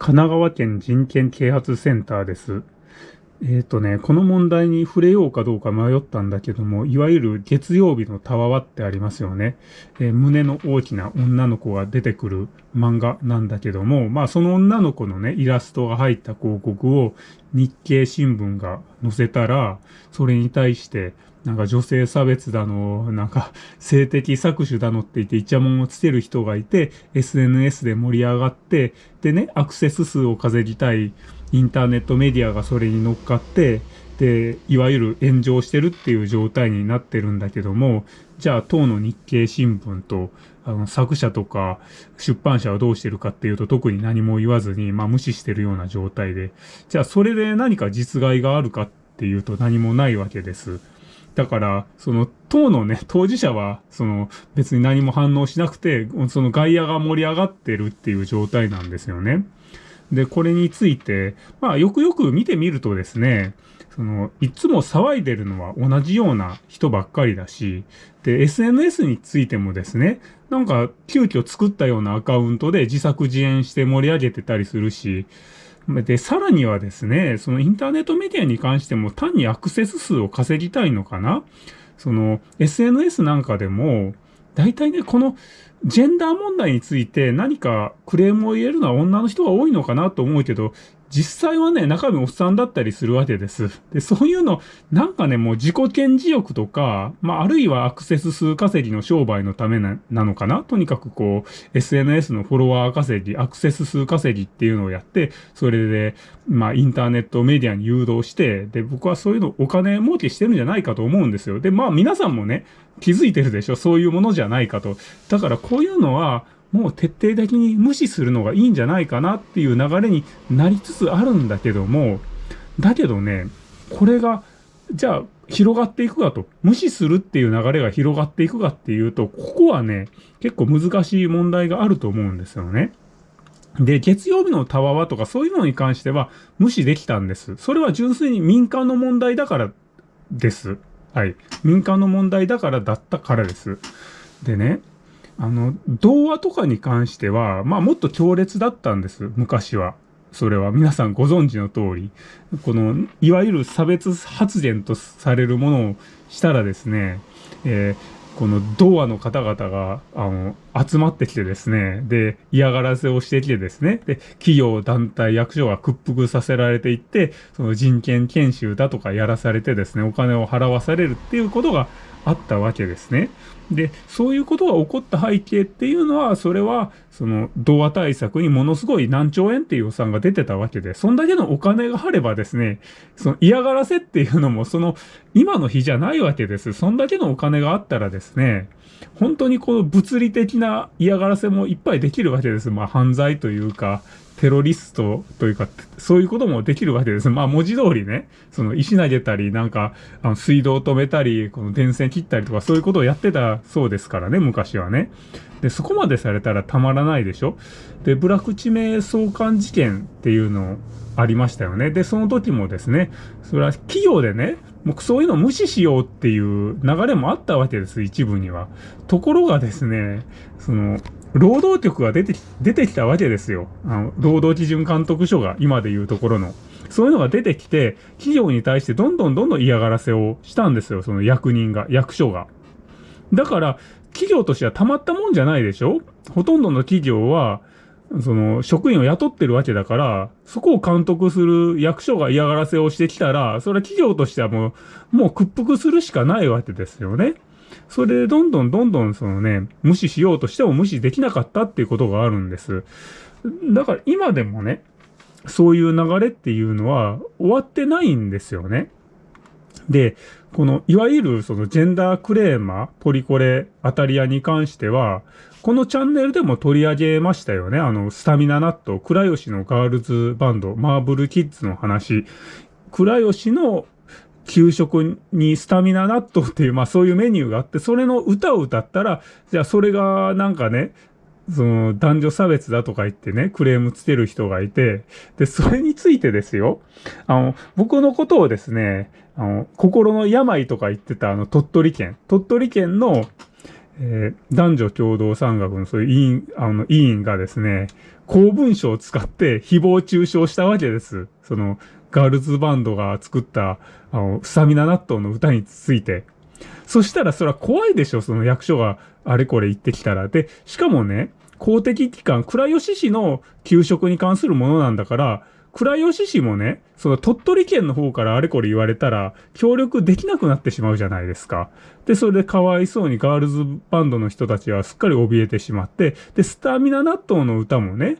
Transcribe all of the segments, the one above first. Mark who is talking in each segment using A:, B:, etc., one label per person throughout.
A: 神奈川県人権啓発センターです。えっ、ー、とね、この問題に触れようかどうか迷ったんだけども、いわゆる月曜日のたわわってありますよね、えー、胸の大きな女の子が出てくる漫画なんだけども、まあその女の子のね、イラストが入った広告を日経新聞が載せたら、それに対してなんか女性差別だの、なんか性的搾取だのって言ってイチャモンをつける人がいて、SNS で盛り上がって、でね、アクセス数を稼ぎたいインターネットメディアがそれに乗っかって、で、いわゆる炎上してるっていう状態になってるんだけども、じゃあ当の日経新聞と、あの、作者とか出版社はどうしてるかっていうと特に何も言わずに、まあ無視してるような状態で、じゃあそれで何か実害があるかっていうと何もないわけです。だから、その、党のね、当事者は、その、別に何も反応しなくて、その外野が盛り上がってるっていう状態なんですよね。で、これについて、まあ、よくよく見てみるとですね、その、いつも騒いでるのは同じような人ばっかりだし、で、SNS についてもですね、なんか、急遽作ったようなアカウントで自作自演して盛り上げてたりするし、で、さらにはですね、そのインターネットメディアに関しても単にアクセス数を稼ぎたいのかな？その SNS なんかでも、大体ね、このジェンダー問題について何かクレームを言えるのは女の人が多いのかなと思うけど、実際はね、中身おっさんだったりするわけです。で、そういうの、なんかね、もう自己顕示欲とか、まあ、あるいはアクセス数稼ぎの商売のためななのかな？とにかくこう、SNS のフォロワー稼ぎ、アクセス数稼ぎっていうのをやって、それで、まあ、インターネットメディアに誘導して、で、僕はそういうのお金儲けしてるんじゃないかと思うんですよ。で、まあ、皆さんもね、気づいてるでしょ？そういうものじゃないかと。だからこういうのは、もう徹底的に無視するのがいいんじゃないかなっていう流れになりつつあるんだけども、だけどね、これが、じゃあ広がっていくかと、無視するっていう流れが広がっていくかっていうと、ここはね、結構難しい問題があると思うんですよね。で、月曜日のたわわとかそういうのに関しては無視できたんです。それは純粋に民間の問題だからです。はい。民間の問題だからだったからです。でね、あの、童話とかに関しては、まあもっと強烈だったんです、昔は。それは皆さんご存知の通り、この、いわゆる差別発言とされるものをしたらですね、えー、この童話の方々が、あの、集まってきてですね、で、嫌がらせをしてきてですね、で、企業、団体、役所が屈服させられていって、その人権研修だとかやらされてですね、お金を払わされるっていうことがあったわけですね。で、そういうことが起こった背景っていうのは、それは、その、童話対策にものすごい何兆円っていう予算が出てたわけで、そんだけのお金があればですね、その嫌がらせっていうのも、その、今の日じゃないわけです。そんだけのお金があったらですね、本当にこの物理的な嫌がらせもいっぱいできるわけです。まあ犯罪というか、テロリストというか、そういうこともできるわけです。まあ文字通りね、その石投げたり、なんか、あの水道止めたり、この電線切ったりとか、そういうことをやってたそうですからね、昔はね。で、そこまでされたらたまらないでしょで、ブラック地名相関事件っていうのをありましたよね。で、その時もですね、それは企業でね、もうそういうの無視しようっていう流れもあったわけです、一部には。ところがですね、その、労働局が出て、出てきたわけですよ。あの、労働基準監督署が今で言うところの。そういうのが出てきて、企業に対してどんどんどんどん嫌がらせをしたんですよ。その役人が、役所が。だから、企業としてはたまったもんじゃないでしょ？ほとんどの企業は、その、職員を雇ってるわけだから、そこを監督する役所が嫌がらせをしてきたら、それは企業としてはもう、もう屈服するしかないわけですよね。それでどんどんどんどんそのね、無視しようとしても無視できなかったっていうことがあるんです。だから今でもね、そういう流れっていうのは終わってないんですよね。で、この、いわゆるそのジェンダークレーマー、ポリコレ、アタリアに関しては、このチャンネルでも取り上げましたよね。あの、スタミナナット、倉吉のガールズバンド、マーブルキッズの話。倉吉の給食にスタミナナットっていう、まあそういうメニューがあって、それの歌を歌ったら、じゃあそれがなんかね、その男女差別だとか言ってね、クレームつける人がいて、で、それについてですよ、あの、僕のことをですね、あの、心の病とか言ってたあの鳥取県、鳥取県の、えー、男女共同参学のそういう委員、あの、委員がですね、公文書を使って誹謗中傷したわけです。その、ガールズバンドが作った、あの、スタミナ納豆の歌について。そしたらそれは怖いでしょ、その役所があれこれ言ってきたら。で、しかもね、公的機関、倉吉市の給食に関するものなんだから、倉吉市もね、その鳥取県の方からあれこれ言われたら、協力できなくなってしまうじゃないですか。で、それでかわいそうにガールズバンドの人たちはすっかり怯えてしまって、で、スタミナ納豆の歌もね、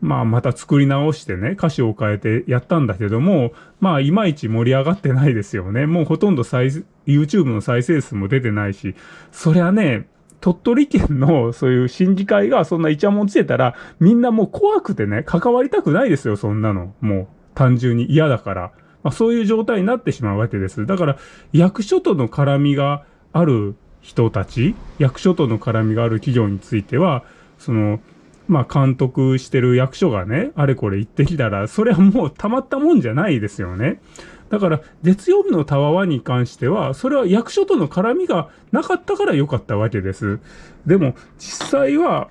A: まあまた作り直してね、歌詞を変えてやったんだけども、まあいまいち盛り上がってないですよね。もうほとんど再、YouTube の再生数も出てないし、そりゃね、鳥取県のそういう審議会がそんなイチャモンつけたら、みんなもう怖くてね、関わりたくないですよ、そんなの。もう、単純に嫌だから。まあ、そういう状態になってしまうわけです。だから、役所との絡みがある人たち、役所との絡みがある企業については、その、まあ、監督してる役所がね、あれこれ言ってきたら、それはもうたまったもんじゃないですよね。だから、月曜日のタワワに関しては、それは役所との絡みがなかったから良かったわけです。でも、実際は、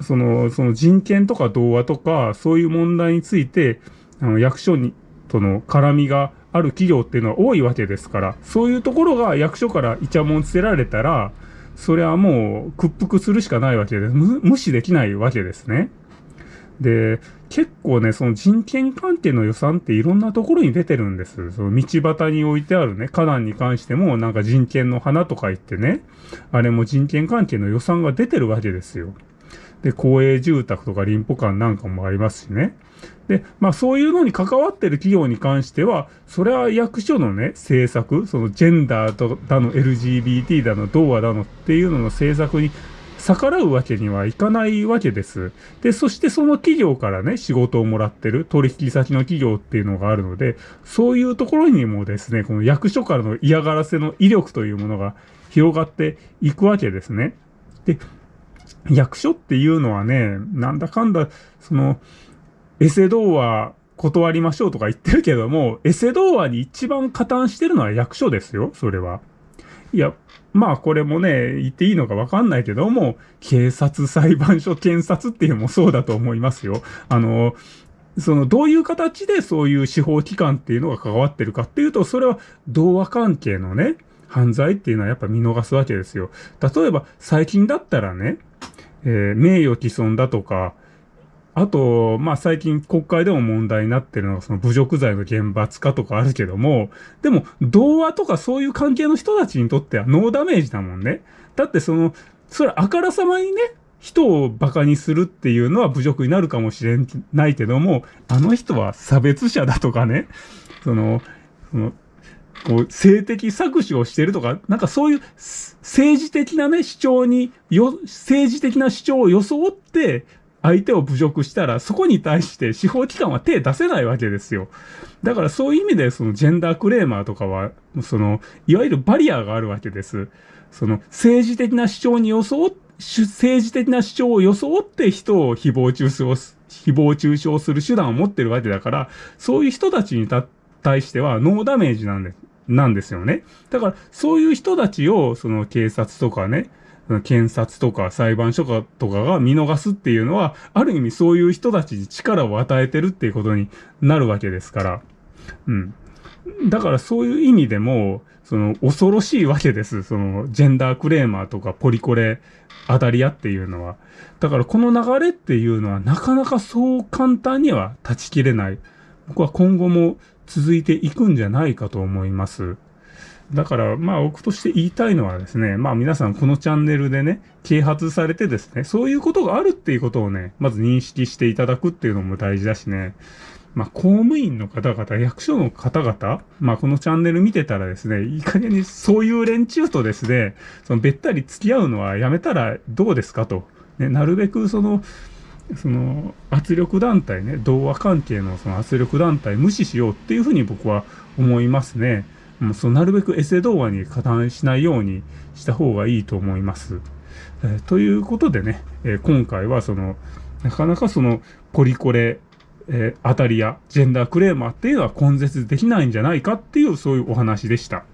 A: その、その人権とか童話とか、そういう問題について、あの、役所に、との絡みがある企業っていうのは多いわけですから、そういうところが役所からイチャモンつけられたら、それはもう屈服するしかないわけです。無視できないわけですね。で、結構ね、その人権関係の予算っていろんなところに出てるんです。その道端に置いてあるね、花壇に関してもなんか人権の花とか言ってね、あれも人権関係の予算が出てるわけですよ。で、公営住宅とか林保館なんかもありますしね。で、まあそういうのに関わってる企業に関しては、それは役所のね、政策、そのジェンダーだの LGBT だの、童話だのっていうのの政策に逆らうわけにはいかないわけです。で、そしてその企業からね、仕事をもらってる取引先の企業っていうのがあるので、そういうところにもですね、この役所からの嫌がらせの威力というものが広がっていくわけですね。で、役所っていうのはね、なんだかんだ、その、エセ童話断りましょうとか言ってるけども、エセ童話に一番加担してるのは役所ですよ、それは。いや、まあこれもね、言っていいのかわかんないけども、警察、裁判所、検察っていうのもそうだと思いますよ。あの、そのどういう形でそういう司法機関っていうのが関わってるかっていうと、それは童話関係のね、犯罪っていうのはやっぱ見逃すわけですよ。例えば最近だったらね、えー、名誉毀損だとか、あと、まあ最近国会でも問題になってるのがその侮辱罪の厳罰化とかあるけども、でも童話とかそういう関係の人たちにとってはノーダメージだもんね。だってその、それあからさまにね、人を馬鹿にするっていうのは侮辱になるかもしれないけども、あの人は差別者だとかね、その、その、こう、性的搾取をしてるとか、なんかそういう政治的なね、主張に、よ、政治的な主張を装って、相手を侮辱したら、そこに対して司法機関は手出せないわけですよ。だからそういう意味で、そのジェンダークレーマーとかは、その、いわゆるバリアがあるわけです。その、政治的な主張に装っ政治的な主張を装って人を誹謗中傷を、誹謗中傷する手段を持ってるわけだから、そういう人たちに対してはノーダメージなんでなんですよね。だから、そういう人たちを、その警察とかね、検察とか裁判所とかが見逃すっていうのは、ある意味そういう人たちに力を与えてるっていうことになるわけですから。うん。だからそういう意味でも、その恐ろしいわけです。そのジェンダークレーマーとかポリコレ当たり屋っていうのは。だからこの流れっていうのはなかなかそう簡単には断ち切れない。僕は今後も続いていくんじゃないかと思います。だから、まあ僕として言いたいのはですね、まあ皆さんこのチャンネルでね、啓発されてですね、そういうことがあるっていうことをね、まず認識していただくっていうのも大事だしね、まあ公務員の方々、役所の方々、まあこのチャンネル見てたらですね、いい加減にそういう連中とですね、そのべったり付き合うのはやめたらどうですかと。ね、なるべくその、その圧力団体ね、童話関係のその圧力団体無視しようっていうふうに僕は思いますね。もうそうなるべくエセ動画に加担しないようにした方がいいと思います。え、ということでね、え、今回はその、なかなかその、ポリコレ、えー、当たりやジェンダークレーマーっていうのは根絶できないんじゃないかっていうそういうお話でした。